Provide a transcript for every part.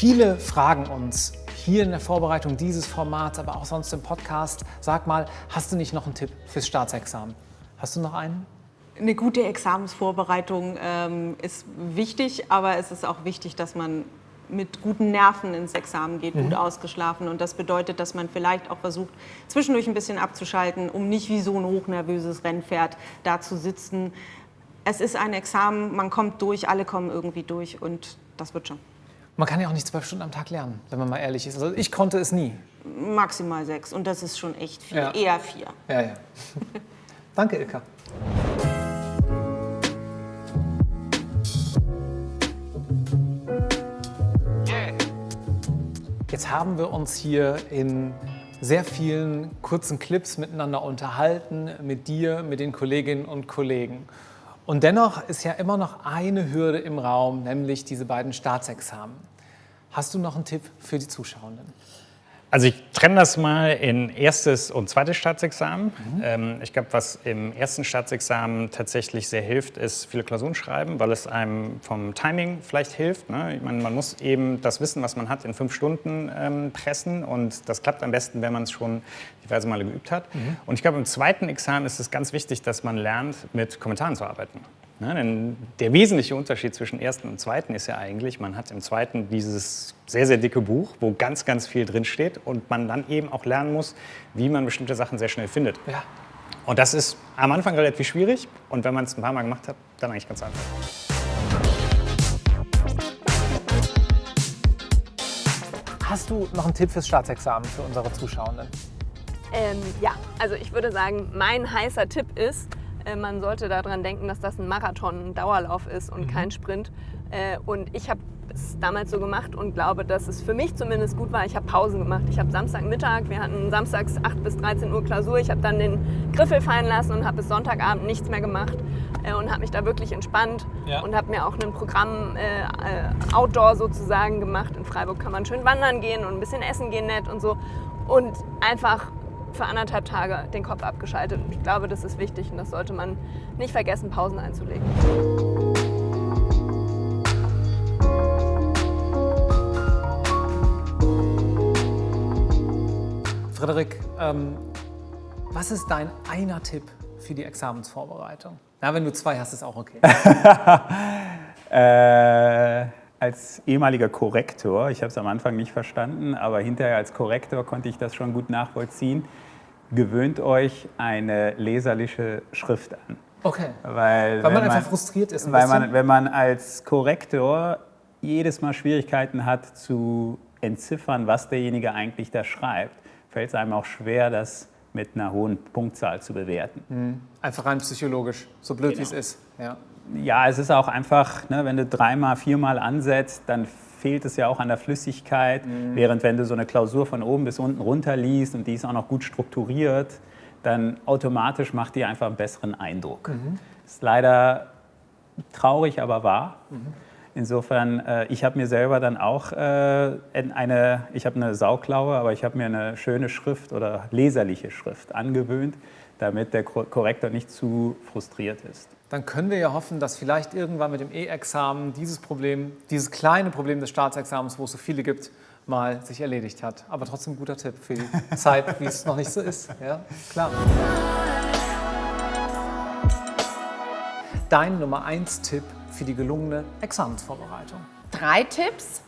Viele fragen uns hier in der Vorbereitung dieses Formats, aber auch sonst im Podcast, sag mal, hast du nicht noch einen Tipp fürs Staatsexamen? Hast du noch einen? Eine gute Examensvorbereitung ähm, ist wichtig, aber es ist auch wichtig, dass man mit guten Nerven ins Examen geht, mhm. gut ausgeschlafen. Und das bedeutet, dass man vielleicht auch versucht, zwischendurch ein bisschen abzuschalten, um nicht wie so ein hochnervöses Rennpferd da zu sitzen. Es ist ein Examen, man kommt durch, alle kommen irgendwie durch und das wird schon. Man kann ja auch nicht zwölf Stunden am Tag lernen, wenn man mal ehrlich ist. Also ich konnte es nie. Maximal sechs und das ist schon echt viel, ja. eher vier. Ja, ja. Danke, Ilka. Jetzt haben wir uns hier in sehr vielen kurzen Clips miteinander unterhalten, mit dir, mit den Kolleginnen und Kollegen. Und dennoch ist ja immer noch eine Hürde im Raum, nämlich diese beiden Staatsexamen. Hast du noch einen Tipp für die Zuschauenden? Also ich trenne das mal in erstes und zweites Staatsexamen. Mhm. Ähm, ich glaube, was im ersten Staatsexamen tatsächlich sehr hilft, ist viele Klausuren schreiben, weil es einem vom Timing vielleicht hilft. Ne? Ich meine, man muss eben das Wissen, was man hat, in fünf Stunden ähm, pressen und das klappt am besten, wenn man es schon diverse Male geübt hat. Mhm. Und ich glaube, im zweiten Examen ist es ganz wichtig, dass man lernt, mit Kommentaren zu arbeiten. Ne, denn der wesentliche Unterschied zwischen ersten und zweiten ist ja eigentlich, man hat im zweiten dieses sehr, sehr dicke Buch, wo ganz, ganz viel drinsteht und man dann eben auch lernen muss, wie man bestimmte Sachen sehr schnell findet. Ja. Und das ist am Anfang relativ schwierig und wenn man es ein paar Mal gemacht hat, dann eigentlich ganz einfach. Hast du noch einen Tipp fürs Staatsexamen für unsere Zuschauenden? Ähm, ja, also ich würde sagen, mein heißer Tipp ist, man sollte daran denken, dass das ein Marathon, ein Dauerlauf ist und mhm. kein Sprint. Äh, und ich habe es damals so gemacht und glaube, dass es für mich zumindest gut war. Ich habe Pausen gemacht. Ich habe Samstagmittag, wir hatten samstags 8 bis 13 Uhr Klausur. Ich habe dann den Griffel fallen lassen und habe bis Sonntagabend nichts mehr gemacht äh, und habe mich da wirklich entspannt ja. und habe mir auch ein Programm äh, Outdoor sozusagen gemacht. In Freiburg kann man schön wandern gehen und ein bisschen essen gehen nett und so. Und einfach für anderthalb Tage den Kopf abgeschaltet. Und ich glaube, das ist wichtig und das sollte man nicht vergessen, Pausen einzulegen. Frederik, ähm, was ist dein einer Tipp für die Examensvorbereitung? Na, wenn du zwei hast, ist auch okay. äh, als ehemaliger Korrektor, ich habe es am Anfang nicht verstanden, aber hinterher als Korrektor konnte ich das schon gut nachvollziehen, gewöhnt euch eine leserliche Schrift an. Okay. Weil, weil man einfach frustriert ist. Ein weil man, wenn man als Korrektor jedes Mal Schwierigkeiten hat zu entziffern, was derjenige eigentlich da schreibt, fällt es einem auch schwer, das mit einer hohen Punktzahl zu bewerten. Mhm. Einfach rein psychologisch, so blöd genau. wie es ist. Ja ja, es ist auch einfach, ne, wenn du dreimal, viermal ansetzt, dann fehlt es ja auch an der Flüssigkeit. Mhm. Während wenn du so eine Klausur von oben bis unten runter liest und die ist auch noch gut strukturiert, dann automatisch macht die einfach einen besseren Eindruck. Mhm. Ist leider traurig, aber wahr. Mhm. Insofern, äh, ich habe mir selber dann auch äh, eine, ich habe eine Sauklaue, aber ich habe mir eine schöne Schrift oder leserliche Schrift angewöhnt, damit der Korrektor nicht zu frustriert ist dann können wir ja hoffen, dass vielleicht irgendwann mit dem E-Examen dieses Problem, dieses kleine Problem des Staatsexamens, wo es so viele gibt, mal sich erledigt hat. Aber trotzdem ein guter Tipp für die Zeit, wie es noch nicht so ist. Ja, klar. Dein Nummer 1 Tipp für die gelungene Examensvorbereitung. Drei Tipps,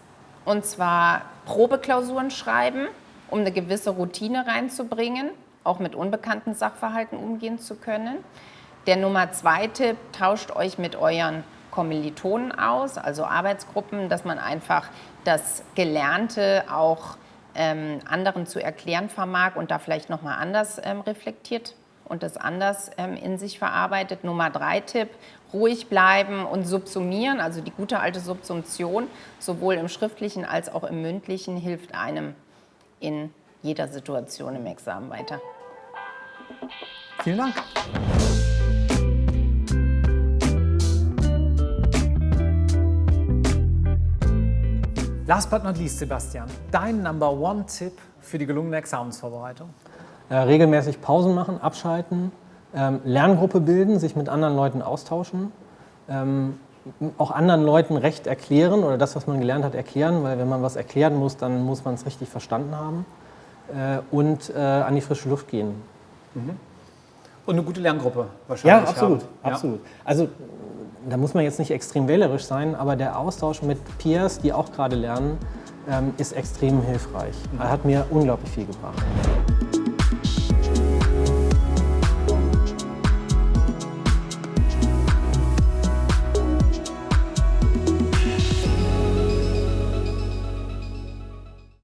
und zwar Probeklausuren schreiben, um eine gewisse Routine reinzubringen, auch mit unbekannten Sachverhalten umgehen zu können. Der Nummer zwei Tipp, tauscht euch mit euren Kommilitonen aus, also Arbeitsgruppen, dass man einfach das Gelernte auch ähm, anderen zu erklären vermag und da vielleicht nochmal anders ähm, reflektiert und das anders ähm, in sich verarbeitet. Nummer drei Tipp, ruhig bleiben und subsumieren, also die gute alte Subsumption, sowohl im schriftlichen als auch im mündlichen, hilft einem in jeder Situation im Examen weiter. Vielen Dank. Last but not least, Sebastian, dein Number One Tipp für die gelungene Examensvorbereitung? Äh, regelmäßig Pausen machen, abschalten, ähm, Lerngruppe bilden, sich mit anderen Leuten austauschen, ähm, auch anderen Leuten Recht erklären oder das, was man gelernt hat, erklären, weil wenn man was erklären muss, dann muss man es richtig verstanden haben äh, und äh, an die frische Luft gehen. Und eine gute Lerngruppe wahrscheinlich. Ja, absolut. Ja. absolut. Also da muss man jetzt nicht extrem wählerisch sein, aber der Austausch mit Peers, die auch gerade lernen, ähm, ist extrem hilfreich. Er hat mir unglaublich viel gebracht.